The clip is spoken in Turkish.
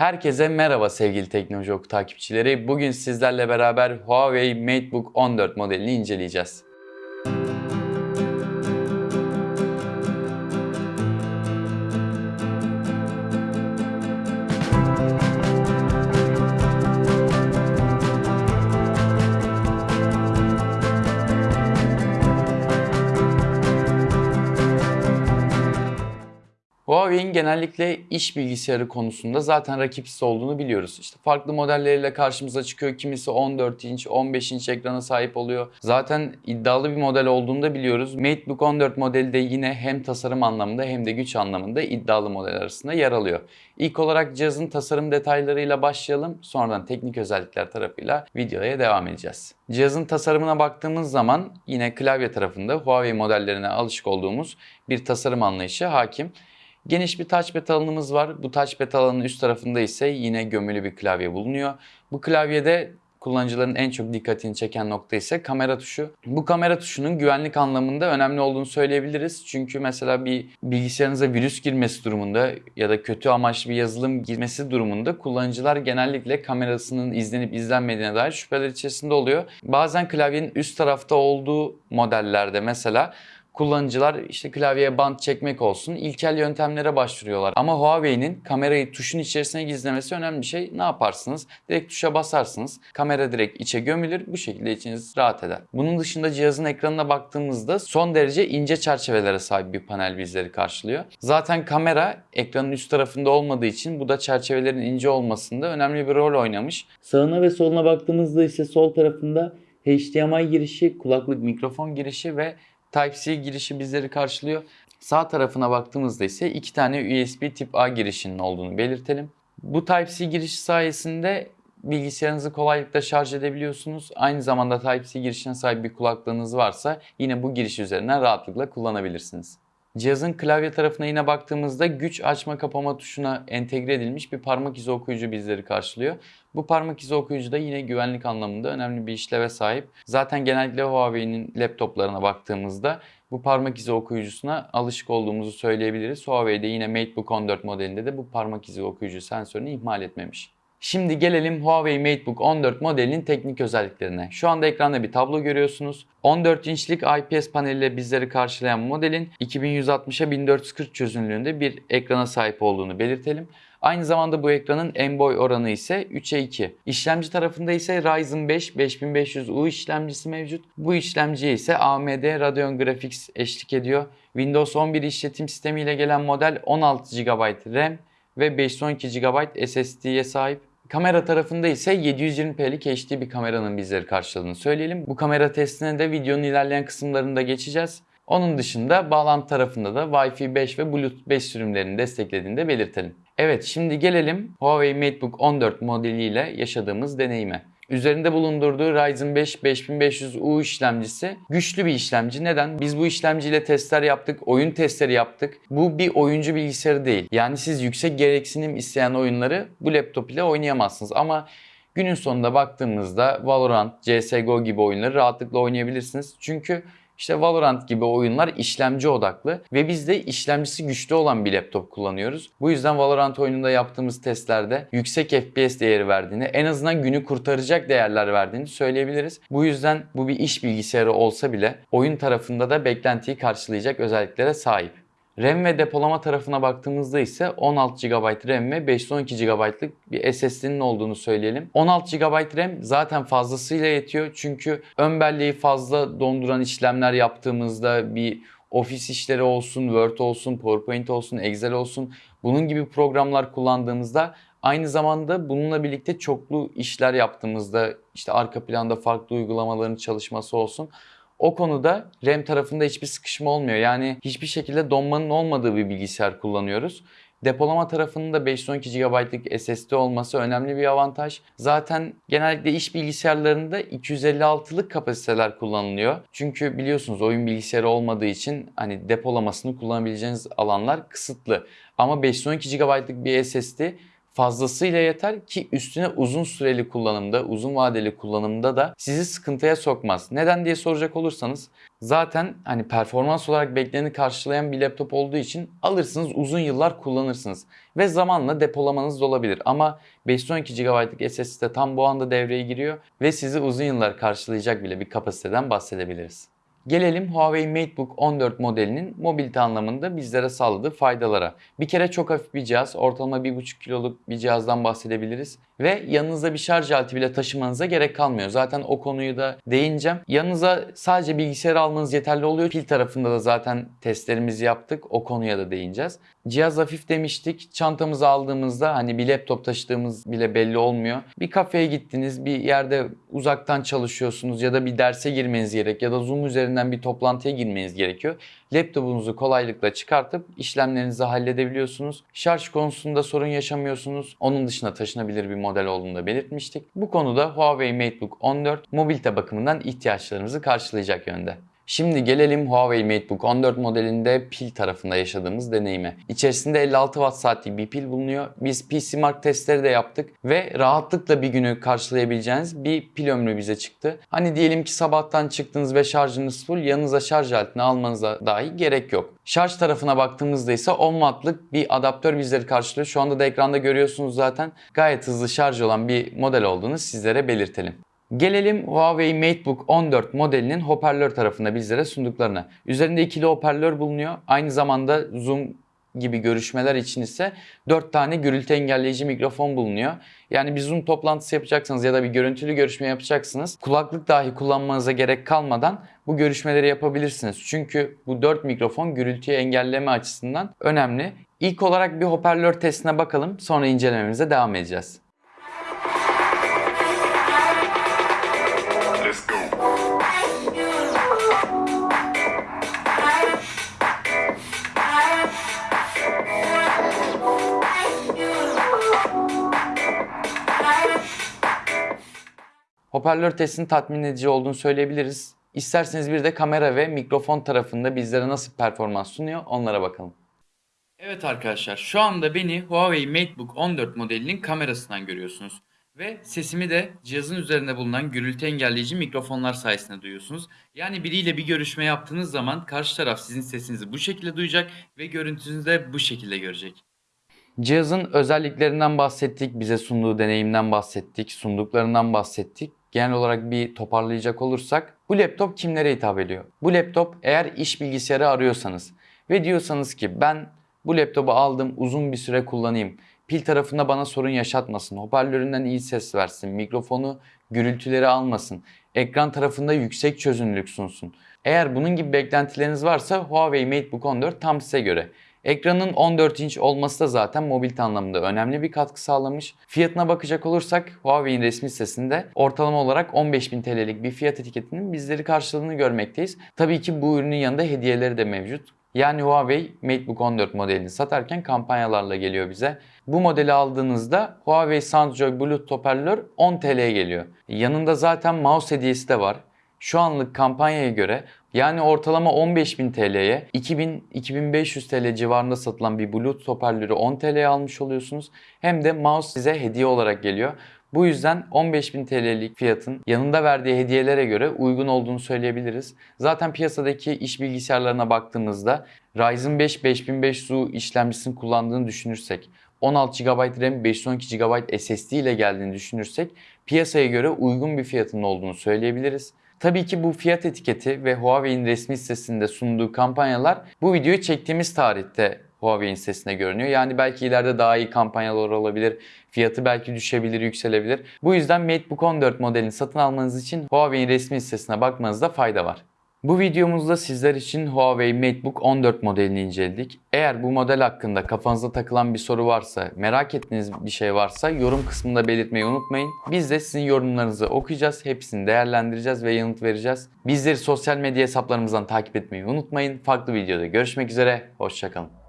Herkese merhaba sevgili Teknoloji Oku takipçileri. Bugün sizlerle beraber Huawei MateBook 14 modelini inceleyeceğiz. Huawei'in genellikle iş bilgisayarı konusunda zaten rakipsiz olduğunu biliyoruz. İşte farklı modelleriyle karşımıza çıkıyor. Kimisi 14 inç, 15 inç ekrana sahip oluyor. Zaten iddialı bir model olduğunu da biliyoruz. MateBook 14 modeli de yine hem tasarım anlamında hem de güç anlamında iddialı model arasında yer alıyor. İlk olarak cihazın tasarım detaylarıyla başlayalım. Sonradan teknik özellikler tarafıyla videoya devam edeceğiz. Cihazın tasarımına baktığımız zaman yine klavye tarafında Huawei modellerine alışık olduğumuz bir tasarım anlayışı hakim. Geniş bir touchpad alanımız var. Bu touchpad alanının üst tarafında ise yine gömülü bir klavye bulunuyor. Bu klavyede kullanıcıların en çok dikkatini çeken nokta ise kamera tuşu. Bu kamera tuşunun güvenlik anlamında önemli olduğunu söyleyebiliriz. Çünkü mesela bir bilgisayarınıza virüs girmesi durumunda ya da kötü amaçlı bir yazılım girmesi durumunda kullanıcılar genellikle kamerasının izlenip izlenmediğine dair şüpheler içerisinde oluyor. Bazen klavyenin üst tarafta olduğu modellerde mesela kullanıcılar işte klavyeye bant çekmek olsun ilkel yöntemlere başvuruyorlar. Ama Huawei'nin kamerayı tuşun içerisine gizlemesi önemli bir şey. Ne yaparsınız? Direkt tuşa basarsınız. Kamera direkt içe gömülür. Bu şekilde içiniz rahat eder. Bunun dışında cihazın ekranına baktığımızda son derece ince çerçevelere sahip bir panel bizleri karşılıyor. Zaten kamera ekranın üst tarafında olmadığı için bu da çerçevelerin ince olmasında önemli bir rol oynamış. Sağına ve soluna baktığımızda ise sol tarafında HDMI girişi, kulaklık mikrofon girişi ve Type-C girişi bizleri karşılıyor. Sağ tarafına baktığımızda ise iki tane USB tip A girişinin olduğunu belirtelim. Bu Type-C girişi sayesinde bilgisayarınızı kolaylıkla şarj edebiliyorsunuz. Aynı zamanda Type-C girişine sahip bir kulaklığınız varsa yine bu giriş üzerinden rahatlıkla kullanabilirsiniz. Cihazın klavye tarafına yine baktığımızda güç açma kapama tuşuna entegre edilmiş bir parmak izi okuyucu bizleri karşılıyor. Bu parmak izi okuyucu da yine güvenlik anlamında önemli bir işleve sahip. Zaten genellikle Huawei'nin laptoplarına baktığımızda bu parmak izi okuyucusuna alışık olduğumuzu söyleyebiliriz. Huawei'de yine MateBook 14 modelinde de bu parmak izi okuyucu sensörünü ihmal etmemiş. Şimdi gelelim Huawei MateBook 14 modelinin teknik özelliklerine. Şu anda ekranda bir tablo görüyorsunuz. 14 inçlik IPS paneliyle bizleri karşılayan modelin 2160'a 1440 çözünürlüğünde bir ekrana sahip olduğunu belirtelim. Aynı zamanda bu ekranın en boy oranı ise 3'e 2. İşlemci tarafında ise Ryzen 5 5500U işlemcisi mevcut. Bu işlemciye ise AMD Radeon Graphics eşlik ediyor. Windows 11 işletim sistemi ile gelen model 16 GB RAM ve 512 GB SSD'ye sahip. Kamera tarafında ise 720p'lik HD bir kameranın bizleri karşıladığını söyleyelim. Bu kamera testine de videonun ilerleyen kısımlarında geçeceğiz. Onun dışında bağlantı tarafında da Wi-Fi 5 ve Bluetooth 5 sürümlerini desteklediğini de belirtelim. Evet şimdi gelelim Huawei MateBook 14 modeliyle yaşadığımız deneyime. Üzerinde bulundurduğu Ryzen 5 5500U işlemcisi güçlü bir işlemci. Neden? Biz bu işlemciyle testler yaptık, oyun testleri yaptık. Bu bir oyuncu bilgisayarı değil. Yani siz yüksek gereksinim isteyen oyunları bu laptop ile oynayamazsınız. Ama günün sonunda baktığımızda Valorant, CSGO gibi oyunları rahatlıkla oynayabilirsiniz. Çünkü işte Valorant gibi oyunlar işlemci odaklı ve biz de işlemcisi güçlü olan bir laptop kullanıyoruz. Bu yüzden Valorant oyununda yaptığımız testlerde yüksek FPS değeri verdiğini, en azından günü kurtaracak değerler verdiğini söyleyebiliriz. Bu yüzden bu bir iş bilgisayarı olsa bile oyun tarafında da beklentiyi karşılayacak özelliklere sahip. RAM ve depolama tarafına baktığımızda ise 16 GB RAM ve 512 GB'lık bir SSD'nin olduğunu söyleyelim. 16 GB RAM zaten fazlasıyla yetiyor çünkü ön belleği fazla donduran işlemler yaptığımızda bir ofis işleri olsun, Word olsun, PowerPoint olsun, Excel olsun bunun gibi programlar kullandığımızda Aynı zamanda bununla birlikte çoklu işler yaptığımızda işte arka planda farklı uygulamaların çalışması olsun o konuda RAM tarafında hiçbir sıkışma olmuyor. Yani hiçbir şekilde donmanın olmadığı bir bilgisayar kullanıyoruz. Depolama tarafının da 512 GB'lık SSD olması önemli bir avantaj. Zaten genellikle iş bilgisayarlarında 256'lık kapasiteler kullanılıyor. Çünkü biliyorsunuz oyun bilgisayarı olmadığı için hani depolamasını kullanabileceğiniz alanlar kısıtlı. Ama 512 GB'lık bir SSD fazlasıyla yeter ki üstüne uzun süreli kullanımda, uzun vadeli kullanımda da sizi sıkıntıya sokmaz. Neden diye soracak olursanız zaten hani performans olarak bekleneni karşılayan bir laptop olduğu için alırsınız uzun yıllar kullanırsınız ve zamanla depolamanız da olabilir. Ama 512 GB'lık SSD tam bu anda devreye giriyor ve sizi uzun yıllar karşılayacak bile bir kapasiteden bahsedebiliriz. Gelelim Huawei MateBook 14 modelinin mobilite anlamında bizlere sağladığı faydalara. Bir kere çok hafif bir cihaz, ortalama 1,5 kiloluk bir cihazdan bahsedebiliriz. Ve yanınızda bir şarj aleti bile taşımanıza gerek kalmıyor. Zaten o konuyu da değineceğim. Yanınıza sadece bilgisayar almanız yeterli oluyor. Pil tarafında da zaten testlerimizi yaptık. O konuya da değineceğiz. Cihaz hafif demiştik. Çantamızı aldığımızda hani bir laptop taşıdığımız bile belli olmuyor. Bir kafeye gittiniz, bir yerde uzaktan çalışıyorsunuz ya da bir derse girmeniz gerek ya da Zoom üzerinden bir toplantıya girmeniz gerekiyor. Laptopunuzu kolaylıkla çıkartıp işlemlerinizi halledebiliyorsunuz. Şarj konusunda sorun yaşamıyorsunuz. Onun dışında taşınabilir bir model olduğunu da belirtmiştik. Bu konuda Huawei MateBook 14 mobilite bakımından ihtiyaçlarımızı karşılayacak yönde. Şimdi gelelim Huawei MateBook 14 modelinde pil tarafında yaşadığımız deneyime. İçerisinde 56 watt saatlik bir pil bulunuyor. Biz PC Mark testleri de yaptık ve rahatlıkla bir günü karşılayabileceğiniz bir pil ömrü bize çıktı. Hani diyelim ki sabahtan çıktınız ve şarjınız full yanınıza şarj aletini almanıza dahi gerek yok. Şarj tarafına baktığımızda ise 10 wattlık bir adaptör bizleri karşılıyor. Şu anda da ekranda görüyorsunuz zaten gayet hızlı şarj olan bir model olduğunu sizlere belirtelim. Gelelim Huawei MateBook 14 modelinin hoparlör tarafında bizlere sunduklarına. Üzerinde ikili hoparlör bulunuyor. Aynı zamanda Zoom gibi görüşmeler için ise 4 tane gürültü engelleyici mikrofon bulunuyor. Yani bir Zoom toplantısı yapacaksanız ya da bir görüntülü görüşme yapacaksınız. Kulaklık dahi kullanmanıza gerek kalmadan bu görüşmeleri yapabilirsiniz. Çünkü bu 4 mikrofon gürültüyü engelleme açısından önemli. İlk olarak bir hoparlör testine bakalım sonra incelememize devam edeceğiz. Hoparlör testinin tatmin edici olduğunu söyleyebiliriz. İsterseniz bir de kamera ve mikrofon tarafında bizlere nasıl performans sunuyor onlara bakalım. Evet arkadaşlar şu anda beni Huawei MateBook 14 modelinin kamerasından görüyorsunuz. Ve sesimi de cihazın üzerinde bulunan gürültü engelleyici mikrofonlar sayesinde duyuyorsunuz. Yani biriyle bir görüşme yaptığınız zaman karşı taraf sizin sesinizi bu şekilde duyacak ve görüntünüzü de bu şekilde görecek. Cihazın özelliklerinden bahsettik, bize sunduğu deneyimden bahsettik, sunduklarından bahsettik. Genel olarak bir toparlayacak olursak bu laptop kimlere hitap ediyor? Bu laptop eğer iş bilgisayarı arıyorsanız ve diyorsanız ki ben bu laptopu aldım uzun bir süre kullanayım. Pil tarafında bana sorun yaşatmasın. Hoparlöründen iyi ses versin. Mikrofonu gürültüleri almasın. Ekran tarafında yüksek çözünürlük sunsun. Eğer bunun gibi beklentileriniz varsa Huawei MateBook 14 tam size göre. Ekranın 14 inç olması da zaten mobilite anlamında önemli bir katkı sağlamış. Fiyatına bakacak olursak Huawei'in resmi sitesinde ortalama olarak 15.000 TL'lik bir fiyat etiketinin bizleri karşıladığını görmekteyiz. Tabii ki bu ürünün yanında hediyeleri de mevcut. Yani Huawei MateBook 14 modelini satarken kampanyalarla geliyor bize. Bu modeli aldığınızda Huawei Soundjoy Bluetooth hoparlör 10 TL'ye geliyor. Yanında zaten mouse hediyesi de var. Şu anlık kampanyaya göre yani ortalama 15.000 TL'ye 2000-2500 TL civarında satılan bir Bluetooth hoparlörü 10 TL'ye almış oluyorsunuz. Hem de mouse size hediye olarak geliyor. Bu yüzden 15.000 TL'lik fiyatın yanında verdiği hediyelere göre uygun olduğunu söyleyebiliriz. Zaten piyasadaki iş bilgisayarlarına baktığımızda Ryzen 5 5500U işlemcisini kullandığını düşünürsek 16 GB RAM, 512 GB SSD ile geldiğini düşünürsek piyasaya göre uygun bir fiyatının olduğunu söyleyebiliriz. Tabii ki bu fiyat etiketi ve Huawei'in resmi sitesinde sunduğu kampanyalar bu videoyu çektiğimiz tarihte Huawei'in sitesinde görünüyor. Yani belki ileride daha iyi kampanyalar olabilir. Fiyatı belki düşebilir, yükselebilir. Bu yüzden MateBook 14 modelini satın almanız için Huawei'in resmi sitesine bakmanızda fayda var. Bu videomuzda sizler için Huawei MateBook 14 modelini inceledik. Eğer bu model hakkında kafanızda takılan bir soru varsa, merak ettiğiniz bir şey varsa yorum kısmında belirtmeyi unutmayın. Biz de sizin yorumlarınızı okuyacağız, hepsini değerlendireceğiz ve yanıt vereceğiz. Bizleri sosyal medya hesaplarımızdan takip etmeyi unutmayın. Farklı videoda görüşmek üzere, hoşçakalın.